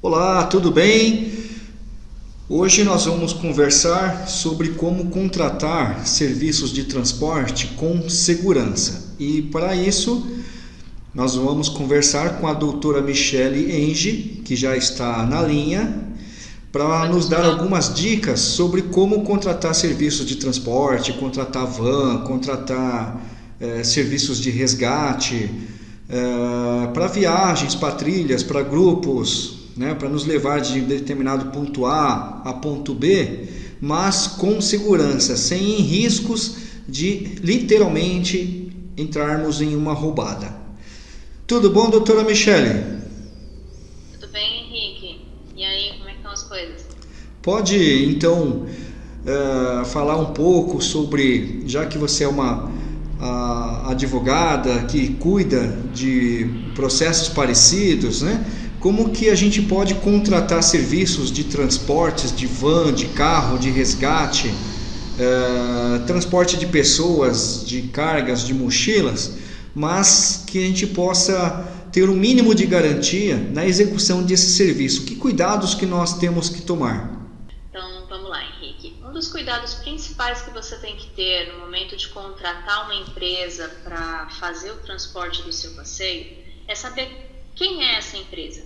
Olá, tudo bem? Hoje nós vamos conversar sobre como contratar serviços de transporte com segurança. E para isso, nós vamos conversar com a doutora Michele Enge, que já está na linha, para nos dar algumas dicas sobre como contratar serviços de transporte, contratar van, contratar é, serviços de resgate, é, para viagens, para trilhas, para grupos, né, para nos levar de determinado ponto A a ponto B, mas com segurança, sem riscos de literalmente entrarmos em uma roubada. Tudo bom, doutora Michele? Tudo bem, Henrique. E aí, como é que estão as coisas? Pode, então, uh, falar um pouco sobre, já que você é uma advogada que cuida de processos parecidos, né? Como que a gente pode contratar serviços de transportes, de van, de carro, de resgate, uh, transporte de pessoas, de cargas, de mochilas, mas que a gente possa ter o um mínimo de garantia na execução desse serviço. Que cuidados que nós temos que tomar? Então, vamos lá, Henrique. Um dos cuidados principais que você tem que ter no momento de contratar uma empresa para fazer o transporte do seu passeio é saber quem é essa empresa?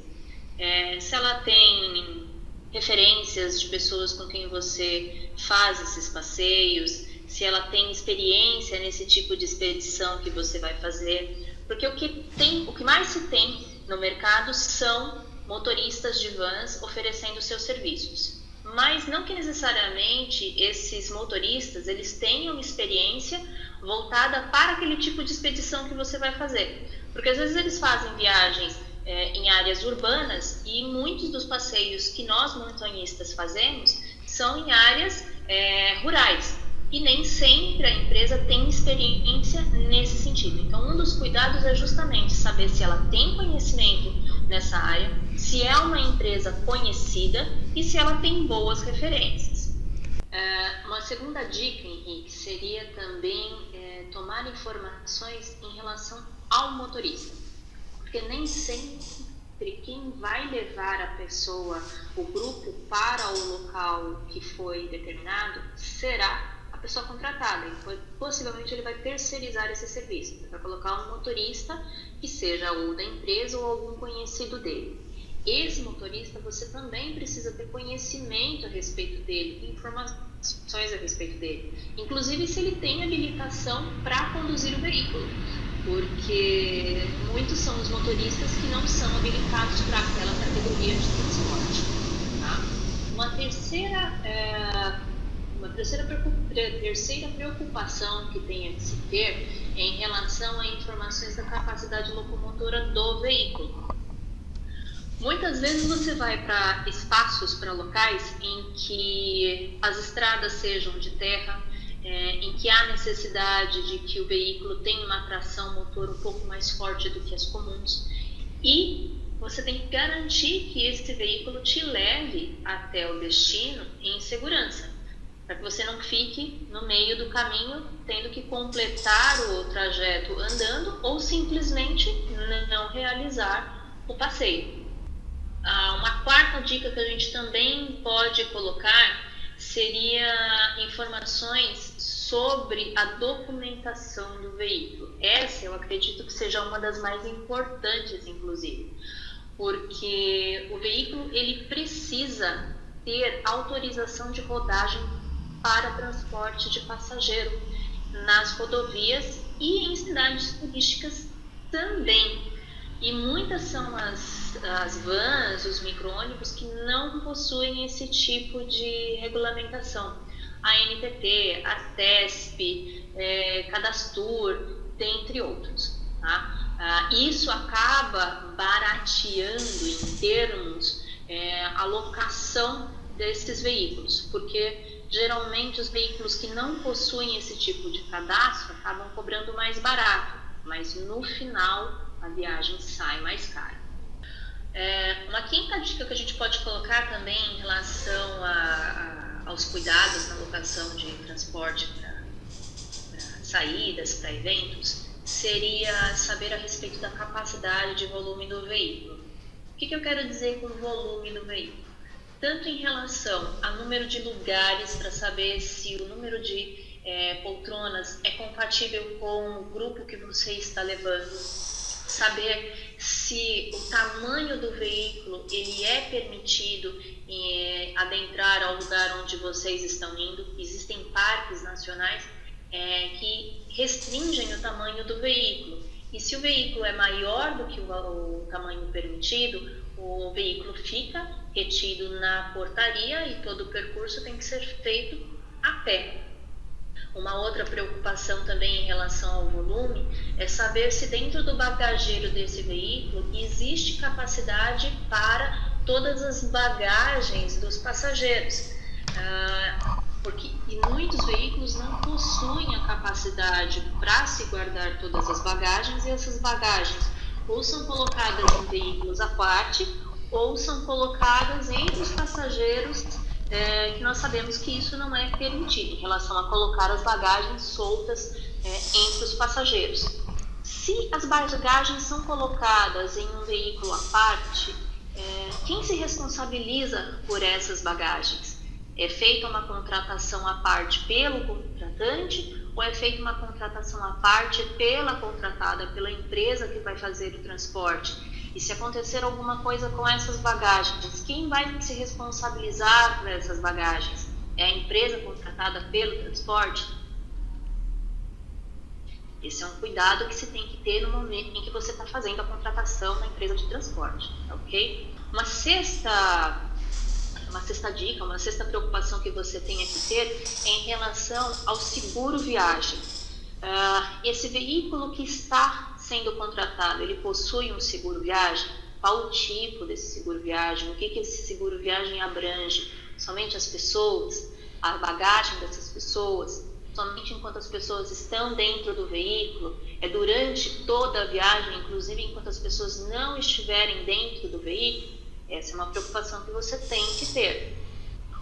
É, se ela tem referências de pessoas com quem você faz esses passeios, se ela tem experiência nesse tipo de expedição que você vai fazer, porque o que tem, o que mais se tem no mercado são motoristas de vans oferecendo seus serviços. Mas não que necessariamente esses motoristas eles tenham experiência voltada para aquele tipo de expedição que você vai fazer. Porque às vezes eles fazem viagens é, em áreas urbanas e muitos dos passeios que nós montanhistas fazemos são em áreas é, rurais. E nem sempre a empresa tem experiência nesse sentido. Então, um dos cuidados é justamente saber se ela tem conhecimento nessa área, se é uma empresa conhecida e se ela tem boas referências. É, uma segunda dica, Henrique, seria também é, tomar informações em relação ao motorista, porque nem sempre quem vai levar a pessoa, o grupo, para o local que foi determinado será pessoa contratada. E possivelmente ele vai terceirizar esse serviço, vai colocar um motorista que seja o da empresa ou algum conhecido dele. Esse motorista você também precisa ter conhecimento a respeito dele, informações a respeito dele, inclusive se ele tem habilitação para conduzir o veículo porque muitos são os motoristas que não são habilitados para aquela categoria de transporte. Tá? Uma terceira, é, uma terceira, terceira preocupação que tem a se ter é em relação a informações da capacidade locomotora do veículo. Muitas vezes você vai para espaços, para locais em que as estradas sejam de terra, é, em que há necessidade de que o veículo tenha uma tração motor um pouco mais forte do que as comuns e você tem que garantir que esse veículo te leve até o destino em segurança, para que você não fique no meio do caminho tendo que completar o trajeto andando ou simplesmente não realizar o passeio. Ah, uma quarta dica que a gente também pode colocar seria informações sobre a documentação do veículo. Essa eu acredito que seja uma das mais importantes, inclusive, porque o veículo ele precisa ter autorização de rodagem para transporte de passageiro nas rodovias e em cidades turísticas também. E muitas são as, as vans, os micro-ônibus que não possuem esse tipo de regulamentação. A NTT, a TESP, é, Cadastur, dentre outros. Tá? Ah, isso acaba barateando em termos é, a locação desses veículos, porque geralmente os veículos que não possuem esse tipo de cadastro acabam cobrando mais barato, mas no final a viagem sai mais cara. É, uma quinta dica que a gente pode colocar também em relação a, a, aos cuidados na locação de transporte para saídas, para eventos, seria saber a respeito da capacidade de volume do veículo. que, que eu quero dizer com volume do veículo? Tanto em relação a número de lugares para saber se o número de é, poltronas é compatível com o grupo que você está levando, saber se o tamanho do veículo ele é permitido é, adentrar ao lugar onde vocês estão indo. Existem parques nacionais é, que restringem o tamanho do veículo. E se o veículo é maior do que o, o tamanho permitido, o veículo fica retido na portaria e todo o percurso tem que ser feito a pé. Uma outra preocupação também em relação ao volume é saber se dentro do bagageiro desse veículo existe capacidade para todas as bagagens dos passageiros. Ah, porque muitos veículos não possuem a capacidade para se guardar todas as bagagens e essas bagagens ou são colocadas em veículos à parte ou são colocadas entre os passageiros é, que nós sabemos que isso não é permitido em relação a colocar as bagagens soltas é, entre os passageiros. Se as bagagens são colocadas em um veículo à parte, é, quem se responsabiliza por essas bagagens? É feita uma contratação à parte pelo contratante ou é feita uma contratação à parte pela contratada, pela empresa que vai fazer o transporte? E se acontecer alguma coisa com essas bagagens, quem vai se responsabilizar por essas bagagens? É a empresa contratada pelo transporte? Esse é um cuidado que se tem que ter no momento em que você está fazendo a contratação na empresa de transporte, ok? Uma sexta, uma sexta dica, uma sexta preocupação que você tem que ter em relação ao seguro viagem. Uh, esse veículo que está sendo contratado, ele possui um seguro viagem? Qual o tipo desse seguro viagem? O que, que esse seguro viagem abrange? Somente as pessoas? A bagagem dessas pessoas? Somente enquanto as pessoas estão dentro do veículo? É durante toda a viagem, inclusive enquanto as pessoas não estiverem dentro do veículo? Essa é uma preocupação que você tem que ter.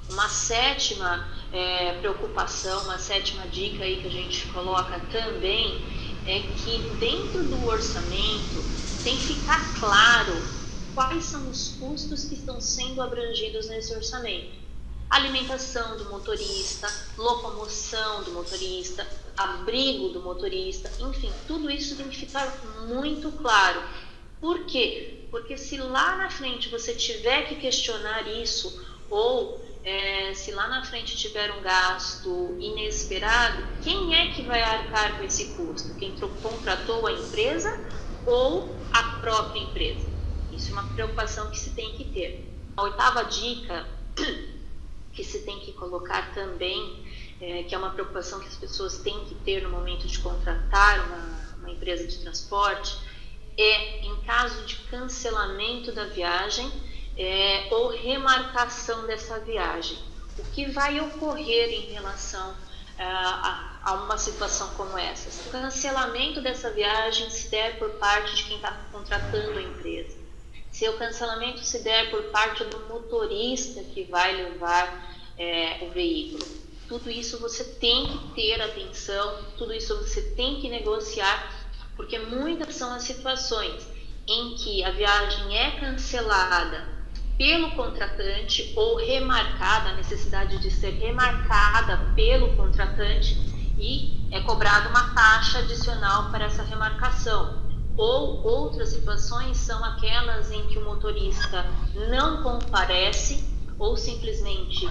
Uma sétima é, preocupação, uma sétima dica aí que a gente coloca também é que dentro do orçamento tem que ficar claro quais são os custos que estão sendo abrangidos nesse orçamento. Alimentação do motorista, locomoção do motorista, abrigo do motorista, enfim, tudo isso tem que ficar muito claro. Por quê? Porque se lá na frente você tiver que questionar isso ou é, se lá na frente tiver um gasto inesperado, quem é que vai arcar com esse custo? Quem contratou a empresa ou a própria empresa? Isso é uma preocupação que se tem que ter. A oitava dica que se tem que colocar também, é, que é uma preocupação que as pessoas têm que ter no momento de contratar uma, uma empresa de transporte, é em caso de cancelamento da viagem, é, ou remarcação dessa viagem. O que vai ocorrer em relação é, a, a, uma situação como essa? Se o cancelamento dessa viagem se der por parte de quem está contratando a empresa, se o cancelamento se der por parte do motorista que vai levar é, o veículo, tudo isso você tem que ter atenção, tudo isso você tem que negociar, porque muitas são as situações em que a viagem é cancelada pelo contratante ou remarcada, a necessidade de ser remarcada pelo contratante e é cobrada uma taxa adicional para essa remarcação. Ou outras situações são aquelas em que o motorista não comparece ou simplesmente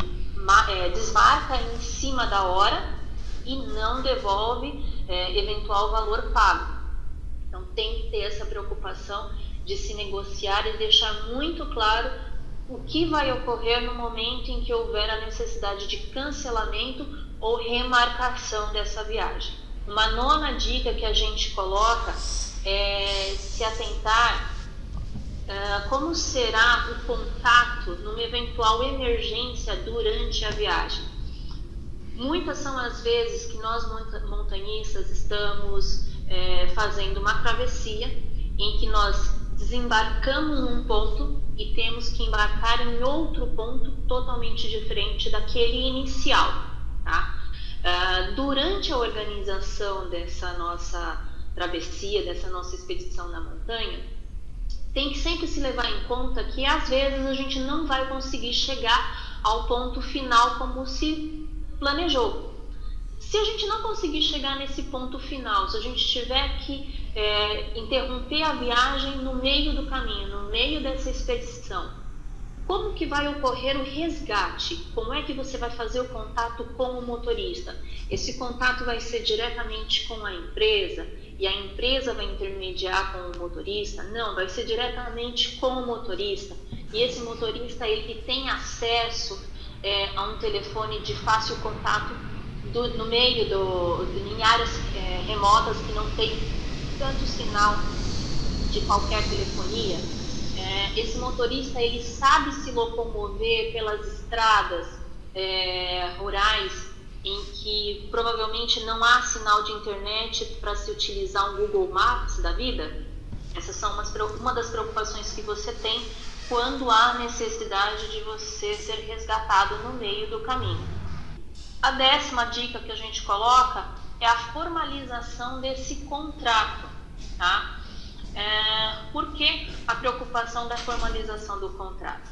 é, desmarca em cima da hora e não devolve é, eventual valor pago. Então tem que ter essa preocupação de se negociar e deixar muito claro o que vai ocorrer no momento em que houver a necessidade de cancelamento ou remarcação dessa viagem. Uma nona dica que a gente coloca é se atentar uh, como será o contato numa eventual emergência durante a viagem. Muitas são as vezes que nós montanhistas estamos fazendo uma travessia em que nós desembarcamos num ponto e temos que embarcar em outro ponto totalmente diferente daquele inicial. Tá? Uh, durante a organização dessa nossa travessia, dessa nossa expedição na montanha, tem que sempre se levar em conta que às vezes a gente não vai conseguir chegar ao ponto final como se planejou. Se a gente não conseguir chegar nesse ponto final, se a gente tiver que é, interromper a viagem no meio do caminho, no meio dessa expedição, como que vai ocorrer o resgate? Como é que você vai fazer o contato com o motorista? Esse contato vai ser diretamente com a empresa e a empresa vai intermediar com o motorista? Não, vai ser diretamente com o motorista. E esse motorista ele tem acesso é, a um telefone de fácil contato do, no meio do, em áreas é, remotas que não tem tanto sinal de qualquer telefonia é, esse motorista ele sabe se locomover pelas estradas é, rurais em que provavelmente não há sinal de internet para se utilizar um Google Maps da vida? Essas são umas, uma das preocupações que você tem quando há necessidade de você ser resgatado no meio do caminho. A décima dica que a gente coloca é a formalização desse contrato, tá? É, por que a preocupação da formalização do contrato?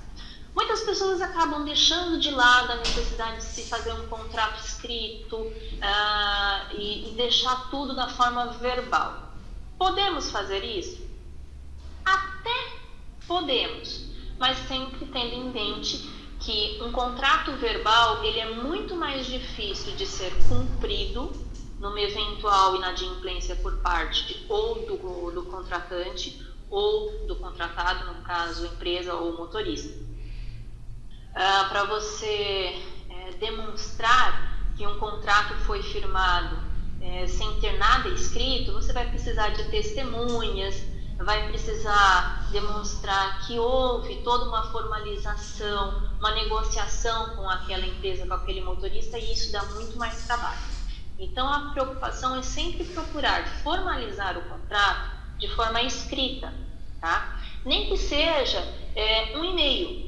Muitas pessoas acabam deixando de lado a necessidade de se fazer um contrato escrito uh, e, e deixar tudo da forma verbal. Podemos fazer isso? Até podemos, mas sempre tendo em mente que um contrato verbal ele é muito mais difícil de ser cumprido numa eventual inadimplência por parte ou do, do contratante ou do contratado, no caso, empresa ou motorista. Ah, Para você é, demonstrar que um contrato foi firmado é, sem ter nada escrito, você vai precisar de testemunhas, vai precisar demonstrar que houve toda uma formalização, uma negociação com aquela empresa, com aquele motorista, e isso dá muito mais trabalho. Então, a preocupação é sempre procurar formalizar o contrato de forma escrita, tá? Nem que seja é, um e-mail.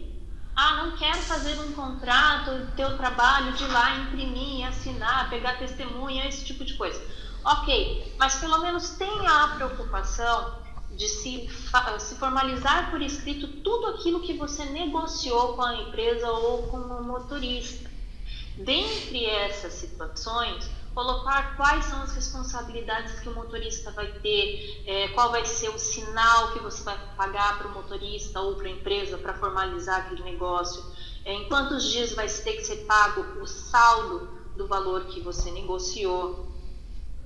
Ah, não quero fazer um contrato, ter o trabalho de ir lá imprimir, assinar, pegar testemunha, esse tipo de coisa. Ok, mas pelo menos tenha a preocupação de se, se formalizar por escrito tudo aquilo que você negociou com a empresa ou com o motorista. Dentre essas situações, colocar quais são as responsabilidades que o motorista vai ter, é, qual vai ser o sinal que você vai pagar para o motorista ou para a empresa para formalizar aquele negócio, é, em quantos dias vai ter que ser pago o saldo do valor que você negociou,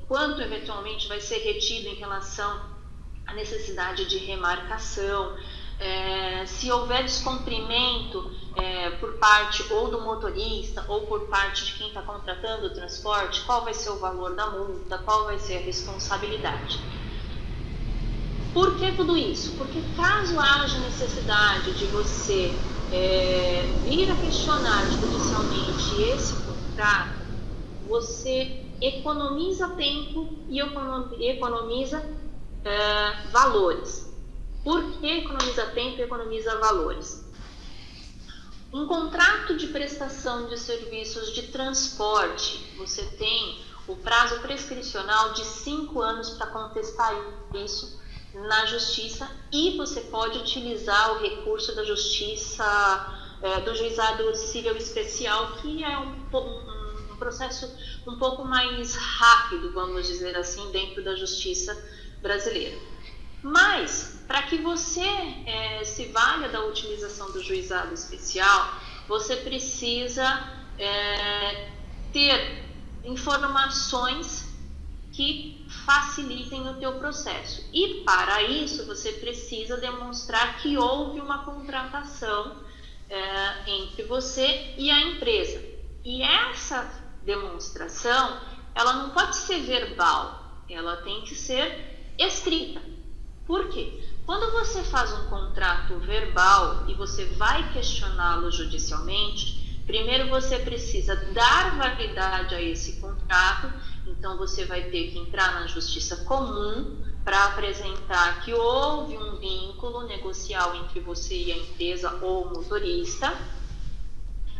quanto eventualmente vai ser retido em relação à necessidade de remarcação, é, se houver descumprimento é, por parte ou do motorista ou por parte de quem está contratando o transporte, qual vai ser o valor da multa, qual vai ser a responsabilidade. Por que tudo isso? Porque caso haja necessidade de você é, vir a questionar judicialmente esse contrato, você economiza tempo e economiza é, valores. Por que economiza tempo e economiza valores? Um contrato de prestação de serviços de transporte, você tem o prazo prescricional de cinco anos para contestar isso na justiça e você pode utilizar o recurso da justiça é, do juizado civil especial, que é um, um processo um pouco mais rápido, vamos dizer assim, dentro da justiça brasileira. Mas, para que você é, se valha da utilização do juizado especial, você precisa é, ter informações que facilitem o teu processo. E para isso você precisa demonstrar que houve uma contratação é, entre você e a empresa. E essa demonstração, ela não pode ser verbal, ela tem que ser escrita. Por quê? Quando você faz um contrato verbal e você vai questioná-lo judicialmente, primeiro você precisa dar validade a esse contrato, então você vai ter que entrar na justiça comum para apresentar que houve um vínculo negocial entre você e a empresa ou o motorista,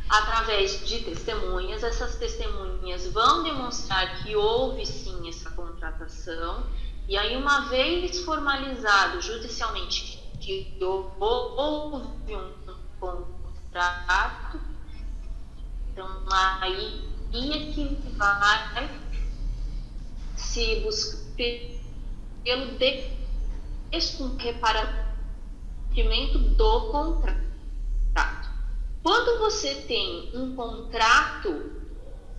através de testemunhas. Essas testemunhas vão demonstrar que houve sim essa contratação e aí, uma vez formalizado judicialmente que houve um contrato, então aí é que vai se buscar pelo descumprimento do contrato. Quando você tem um contrato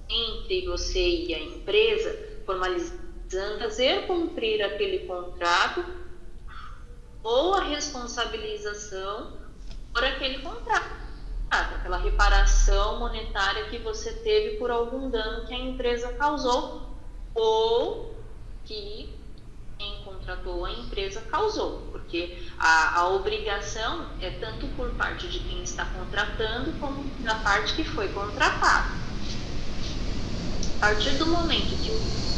entre você e a empresa, formalizando, fazer cumprir aquele contrato ou a responsabilização por aquele contrato, aquela reparação monetária que você teve por algum dano que a empresa causou ou que quem contratou a empresa causou, porque a, a obrigação é tanto por parte de quem está contratando como da parte que foi contratada. A partir do momento que o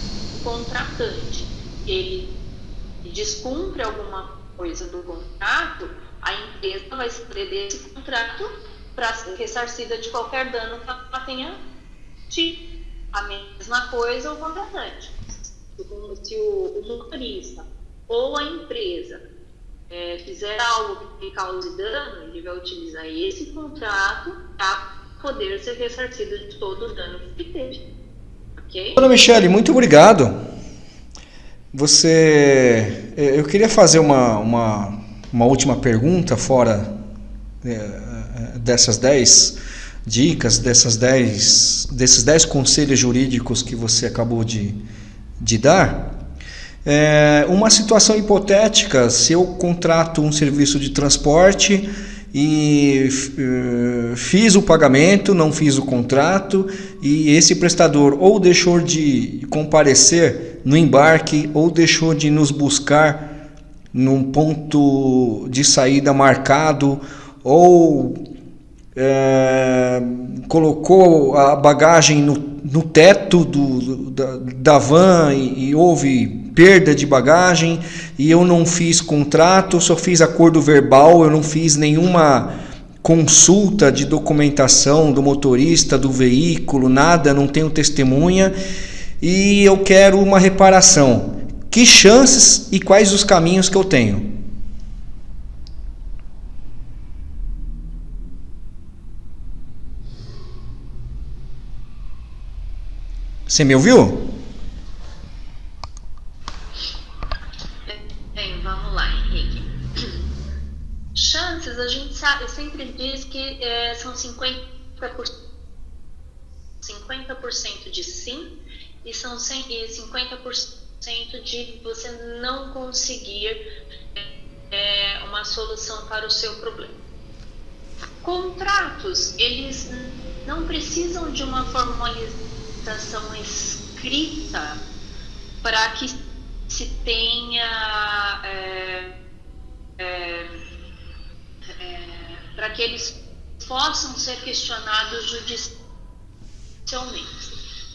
contratante ele descumpre alguma coisa do contrato, a empresa vai ceder desse contrato para ser ressarcida de qualquer dano que ela tenha tido. A mesma coisa o contratante. Se o motorista ou a empresa é, fizer algo que cause dano, ele vai utilizar esse contrato para poder ser ressarcido de todo o dano que teve. Ok? Dona Michele, muito obrigado. Você. Eu queria fazer uma, uma, uma última pergunta fora é, dessas 10 dicas, dessas dez, desses 10 conselhos jurídicos que você acabou de, de dar. É, uma situação hipotética, se eu contrato um serviço de transporte e uh, fiz o pagamento, não fiz o contrato e esse prestador ou deixou de comparecer no embarque ou deixou de nos buscar num ponto de saída marcado ou é, colocou a bagagem no, no teto do, da, da van e, e, houve perda de bagagem e eu não fiz contrato, só fiz acordo verbal, eu não fiz nenhuma consulta de documentação do motorista, do veículo, nada, não tenho testemunha e eu quero uma reparação. Que chances e quais os caminhos que eu tenho? Você me ouviu? Chances, a gente sabe, sempre diz que é, são 50%, 50 de sim e são 50% de você não conseguir é, uma solução para o seu problema. Contratos, eles não precisam de uma formalização escrita para que se tenha é, é, é, para que eles possam ser questionados judicialmente,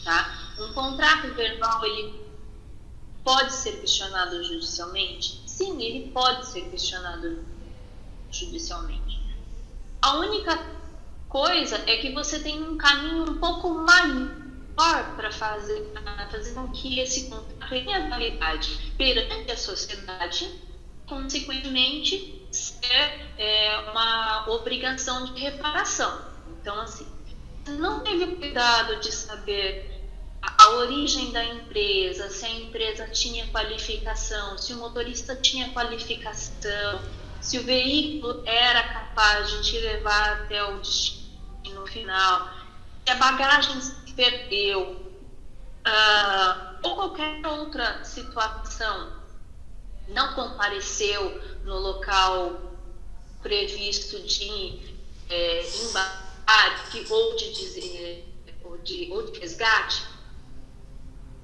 tá? Um contrato verbal ele pode ser questionado judicialmente? Sim, ele pode ser questionado judicialmente. A única coisa é que você tem um caminho um pouco maior para fazer, fazer com que esse contrato tenha validade perante a sociedade, consequentemente, ser é, uma obrigação de reparação. Então, assim, não teve cuidado de saber a origem da empresa, se a empresa tinha qualificação, se o motorista tinha qualificação, se o veículo era capaz de te levar até o destino final, se a bagagem perdeu, uh, ou qualquer outra situação, não compareceu no local previsto de é, embarque ou de, ou, de, ou de resgate,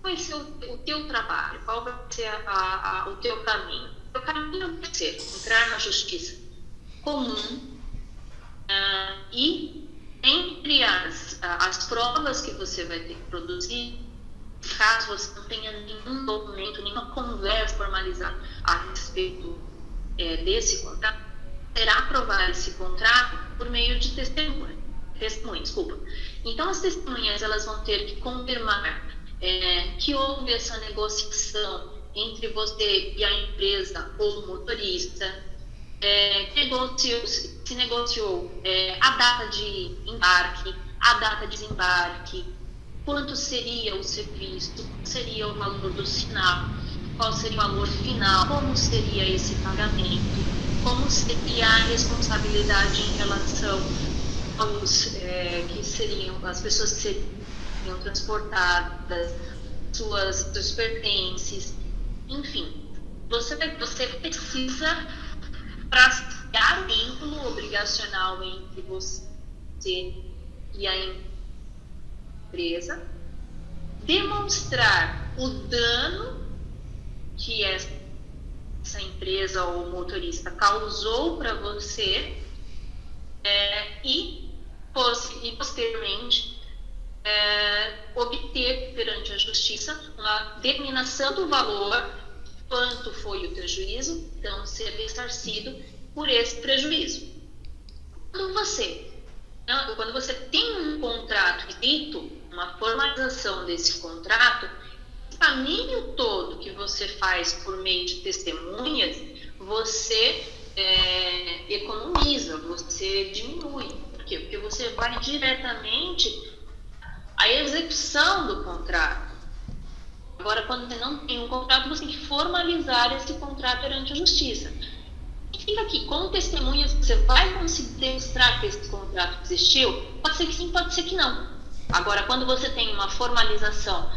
qual vai ser o, o teu trabalho? Qual vai ser a, a, o teu caminho? O caminho vai ser entrar na justiça comum uh, e entre as, as provas que você vai ter que produzir, caso você não tenha nenhum documento, nenhuma conversa formalizada a respeito é, desse contrato, será aprovar esse contrato por meio de testemunha. Testemunha, desculpa. Então, as testemunhas elas vão ter que confirmar é, que houve essa negociação entre você e a empresa ou o motorista, é, negociou, se negociou é, a data de embarque, a data de desembarque, quanto seria o serviço, qual seria o valor do sinal, qual seria o valor final, como seria esse pagamento, como seria a responsabilidade em relação aos é, que seriam as pessoas que seriam transportadas, suas, seus pertences, enfim. Você, você precisa traçar o vínculo obrigacional entre você e a empresa, demonstrar o dano que essa empresa ou motorista causou para você é, e, e posteriormente é, obter perante a justiça uma determinação do valor quanto foi o prejuízo, então ser ressarcido por esse prejuízo. Quando você, quando você tem um contrato escrito, uma formalização desse contrato, o caminho todo que você faz por meio de testemunhas, você é, economiza, você diminui. Por quê? Porque você vai diretamente à execução do contrato. Agora, quando você não tem um contrato, você tem que formalizar esse contrato perante a justiça. Fica aqui, com testemunhas, você vai conseguir demonstrar que esse contrato existiu? Pode ser que sim, pode ser que não. Agora, quando você tem uma formalização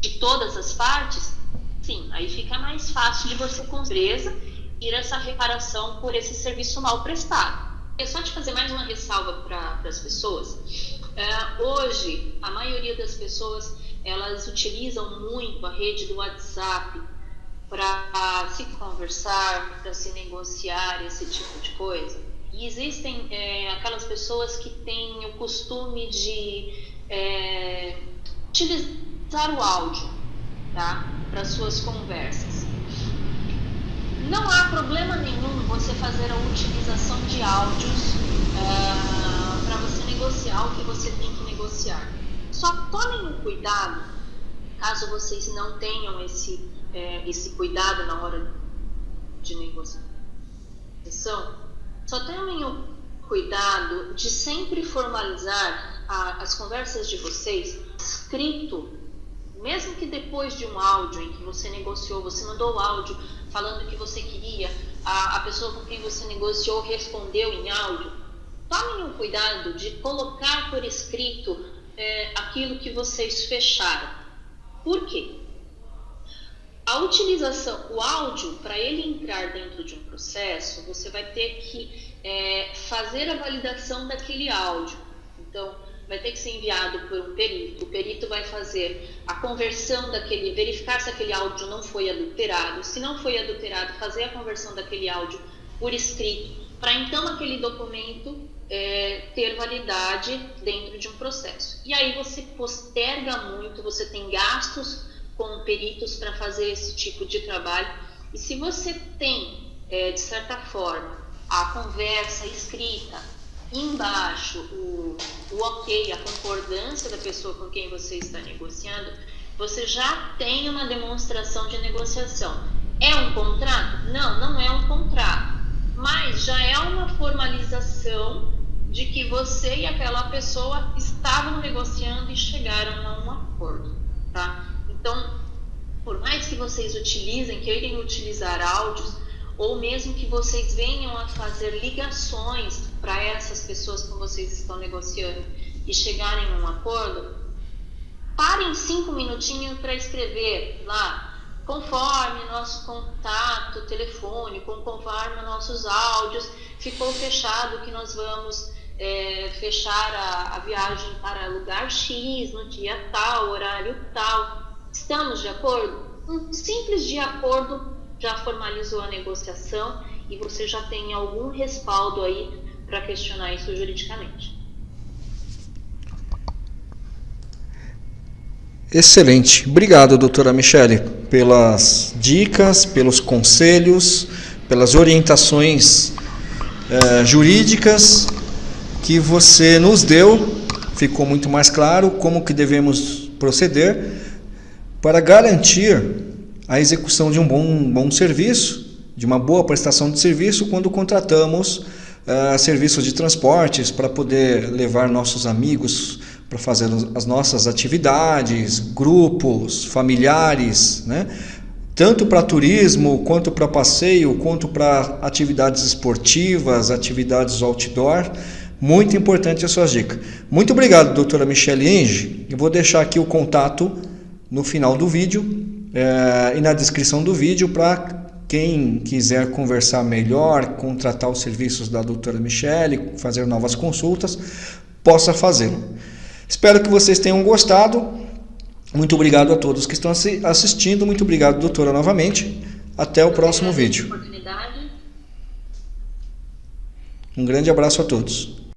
de todas as partes, sim, aí fica mais fácil de você, com empresa, ir essa reparação por esse serviço mal prestado. É só te fazer mais uma ressalva para as pessoas. É, hoje, a maioria das pessoas elas utilizam muito a rede do WhatsApp para se conversar, para se negociar, esse tipo de coisa. E existem é, aquelas pessoas que têm o costume de é, utilizar o áudio tá? para suas conversas. Não há problema nenhum você fazer a utilização de áudios é, para você negociar o que você tem que negociar. Só tomem um cuidado, caso vocês não tenham esse, é, esse cuidado na hora de negociação, só tenham o cuidado de sempre formalizar a, as conversas de vocês escrito, mesmo que depois de um áudio em que você negociou, você mandou o áudio falando que você queria, a, a pessoa com quem você negociou respondeu em áudio. Tomem o cuidado de colocar por escrito é, aquilo que vocês fecharam. Por quê? A utilização, o áudio, para ele entrar dentro de um processo, você vai ter que é, fazer a validação daquele áudio. Então, vai ter que ser enviado por um perito. O perito vai fazer a conversão daquele, verificar se aquele áudio não foi adulterado. Se não foi adulterado, fazer a conversão daquele áudio por escrito, para então aquele documento é, ter validade dentro de um processo. E aí você posterga muito, você tem gastos com peritos para fazer esse tipo de trabalho. E se você tem, é, de certa forma, a conversa escrita, embaixo o, o ok, a concordância da pessoa com quem você está negociando, você já tem uma demonstração de negociação. É um contrato? Não, não é um contrato, mas já é uma formalização de que você e aquela pessoa estavam negociando e chegaram a um acordo, tá? Então, por mais que vocês utilizem, queiram utilizar áudios, ou mesmo que vocês venham a fazer ligações para essas pessoas com vocês estão negociando e chegarem a um acordo, parem cinco minutinhos para escrever lá, conforme nosso contato telefônico, conforme nossos áudios, ficou fechado que nós vamos é, fechar a, a viagem para lugar X no dia tal, horário tal. Estamos de acordo? Um simples de acordo já formalizou a negociação e você já tem algum respaldo aí para questionar isso juridicamente. Excelente. Obrigado, doutora Michele, pelas dicas, pelos conselhos, pelas orientações eh, jurídicas que você nos deu, ficou muito mais claro como que devemos proceder para garantir a execução de um bom, bom serviço de uma boa prestação de serviço quando contratamos serviços de transportes para poder levar nossos amigos para fazer as nossas atividades, grupos, familiares, né? tanto para turismo, quanto para passeio, quanto para atividades esportivas, atividades outdoor. Muito importante as suas dicas. Muito obrigado, doutora Michelle Enge. Eu vou deixar aqui o contato no final do vídeo é, e na descrição do vídeo para quem quiser conversar melhor, contratar os serviços da doutora Michelle, fazer novas consultas, possa fazê-lo. Espero que vocês tenham gostado. Muito obrigado a todos que estão assistindo. Muito obrigado, doutora, novamente. Até o próximo vídeo. Um grande abraço a todos.